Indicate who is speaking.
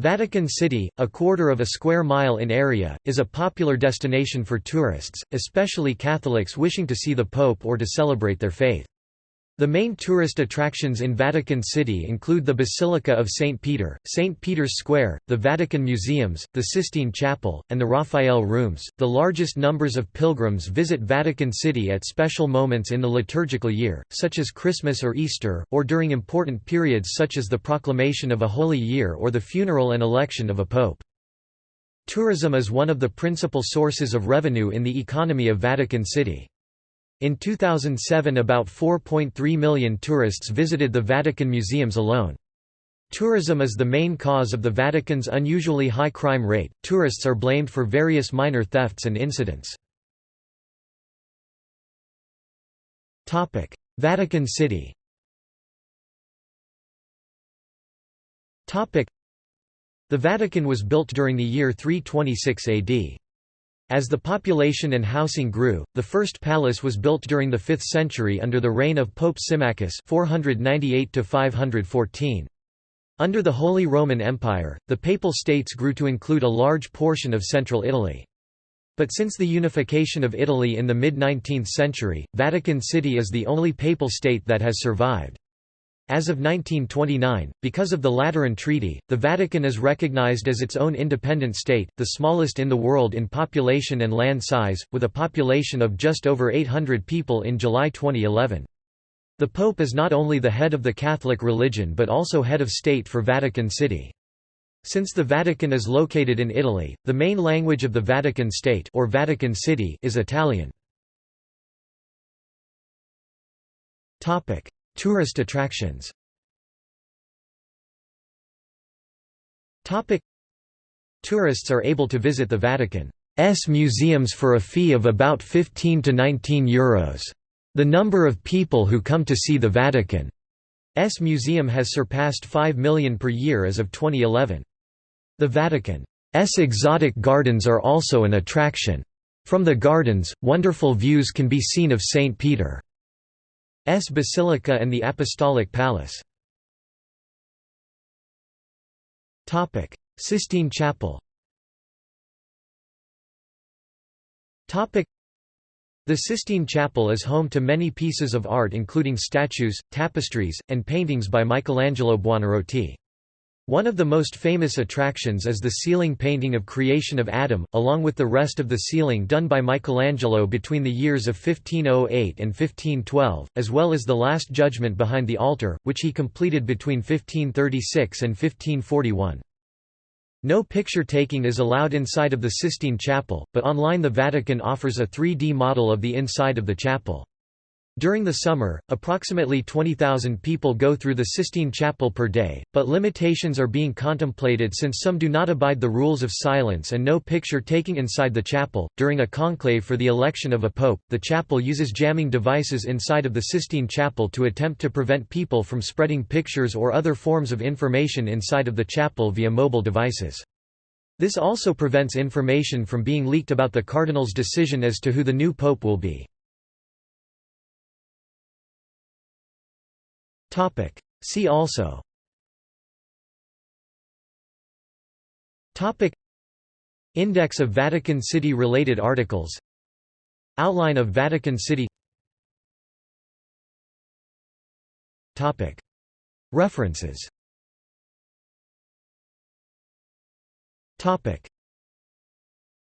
Speaker 1: Vatican City, a quarter of a square mile in area, is a popular destination for tourists, especially Catholics wishing to see the Pope or to celebrate their faith. The main tourist attractions in Vatican City include the Basilica of St. Peter, St. Peter's Square, the Vatican Museums, the Sistine Chapel, and the Raphael Rooms. The largest numbers of pilgrims visit Vatican City at special moments in the liturgical year, such as Christmas or Easter, or during important periods such as the proclamation of a holy year or the funeral and election of a pope. Tourism is one of the principal sources of revenue in the economy of Vatican City. In 2007 about 4.3 million tourists visited the Vatican museums alone. Tourism is the main cause of the Vatican's unusually high crime rate. Tourists are blamed for various minor thefts and incidents. Topic: Vatican City. Topic: The Vatican was built during the year 326 AD. As the population and housing grew, the first palace was built during the 5th century under the reign of Pope Symmachus 498 Under the Holy Roman Empire, the Papal States grew to include a large portion of central Italy. But since the unification of Italy in the mid-19th century, Vatican City is the only papal state that has survived. As of 1929, because of the Lateran Treaty, the Vatican is recognized as its own independent state, the smallest in the world in population and land size, with a population of just over 800 people in July 2011. The Pope is not only the head of the Catholic religion but also head of state for Vatican City. Since the Vatican is located in Italy, the main language of the Vatican State or Vatican City is Italian. Topic: Tourist attractions Tourists are able to visit the Vatican's museums for a fee of about 15 to 19 euros. The number of people who come to see the Vatican's museum has surpassed 5 million per year as of 2011. The Vatican's exotic gardens are also an attraction. From the gardens, wonderful views can be seen of St. Peter. S Basilica and the Apostolic Palace. Sistine Chapel The Sistine Chapel is home to many pieces of art including statues, tapestries, and paintings by Michelangelo Buonarroti. One of the most famous attractions is the ceiling painting of Creation of Adam, along with the rest of the ceiling done by Michelangelo between the years of 1508 and 1512, as well as the Last Judgment behind the altar, which he completed between 1536 and 1541. No picture taking is allowed inside of the Sistine Chapel, but online the Vatican offers a 3D model of the inside of the chapel. During the summer, approximately 20,000 people go through the Sistine Chapel per day, but limitations are being contemplated since some do not abide the rules of silence and no picture taking inside the chapel. During a conclave for the election of a pope, the chapel uses jamming devices inside of the Sistine Chapel to attempt to prevent people from spreading pictures or other forms of information inside of the chapel via mobile devices. This also prevents information from being leaked about the cardinal's decision as to who the new pope will be. Topic. See also Topic. Index of Vatican City related articles Outline of Vatican City Topic. References Topic.